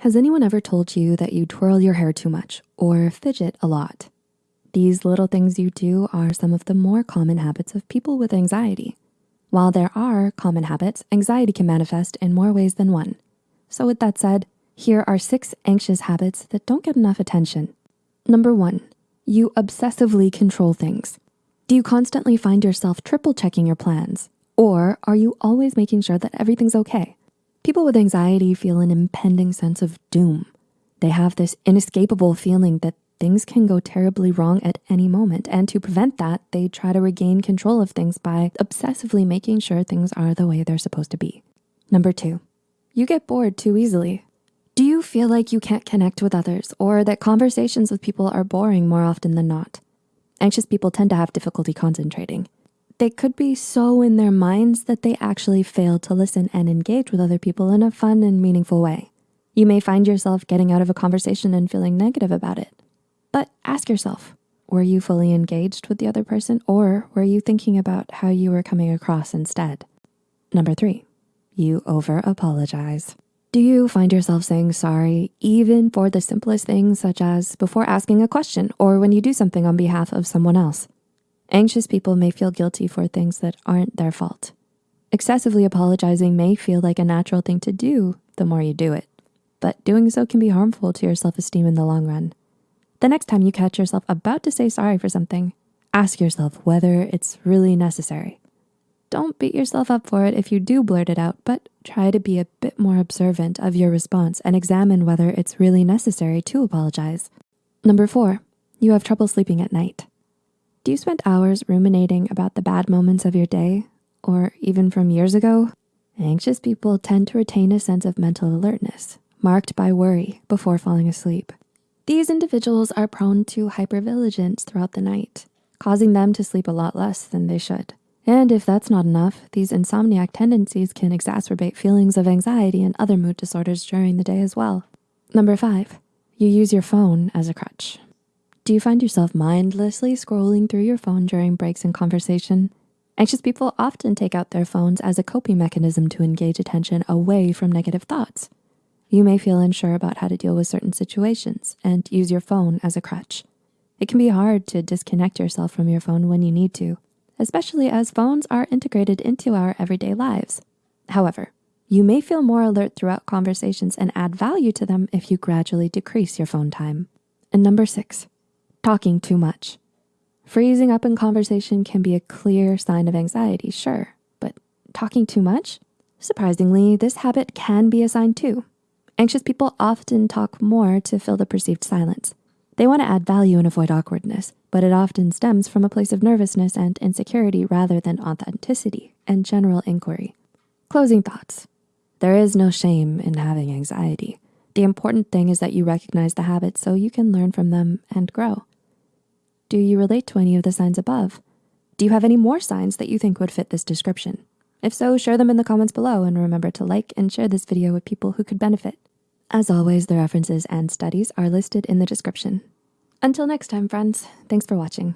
Has anyone ever told you that you twirl your hair too much or fidget a lot? These little things you do are some of the more common habits of people with anxiety. While there are common habits, anxiety can manifest in more ways than one. So with that said, here are six anxious habits that don't get enough attention. Number one, you obsessively control things. Do you constantly find yourself triple checking your plans? Or are you always making sure that everything's okay? People with anxiety feel an impending sense of doom. They have this inescapable feeling that things can go terribly wrong at any moment. And to prevent that, they try to regain control of things by obsessively making sure things are the way they're supposed to be. Number two, you get bored too easily. Do you feel like you can't connect with others or that conversations with people are boring more often than not? Anxious people tend to have difficulty concentrating. They could be so in their minds that they actually fail to listen and engage with other people in a fun and meaningful way. You may find yourself getting out of a conversation and feeling negative about it. But ask yourself, were you fully engaged with the other person or were you thinking about how you were coming across instead? Number three, you over apologize. Do you find yourself saying sorry even for the simplest things such as before asking a question or when you do something on behalf of someone else? Anxious people may feel guilty for things that aren't their fault. Excessively apologizing may feel like a natural thing to do the more you do it, but doing so can be harmful to your self-esteem in the long run. The next time you catch yourself about to say sorry for something, ask yourself whether it's really necessary. Don't beat yourself up for it if you do blurt it out, but try to be a bit more observant of your response and examine whether it's really necessary to apologize. Number four, you have trouble sleeping at night. Do you spend hours ruminating about the bad moments of your day or even from years ago? Anxious people tend to retain a sense of mental alertness marked by worry before falling asleep. These individuals are prone to hypervigilance throughout the night, causing them to sleep a lot less than they should. And if that's not enough, these insomniac tendencies can exacerbate feelings of anxiety and other mood disorders during the day as well. Number five, you use your phone as a crutch. Do you find yourself mindlessly scrolling through your phone during breaks in conversation? Anxious people often take out their phones as a coping mechanism to engage attention away from negative thoughts. You may feel unsure about how to deal with certain situations and use your phone as a crutch. It can be hard to disconnect yourself from your phone when you need to, especially as phones are integrated into our everyday lives. However, you may feel more alert throughout conversations and add value to them if you gradually decrease your phone time. And number six, talking too much. Freezing up in conversation can be a clear sign of anxiety, sure, but talking too much? Surprisingly, this habit can be a sign too. Anxious people often talk more to fill the perceived silence. They wanna add value and avoid awkwardness, but it often stems from a place of nervousness and insecurity rather than authenticity and general inquiry. Closing thoughts. There is no shame in having anxiety. The important thing is that you recognize the habits so you can learn from them and grow. Do you relate to any of the signs above? Do you have any more signs that you think would fit this description? If so, share them in the comments below and remember to like and share this video with people who could benefit. As always, the references and studies are listed in the description. Until next time, friends, thanks for watching.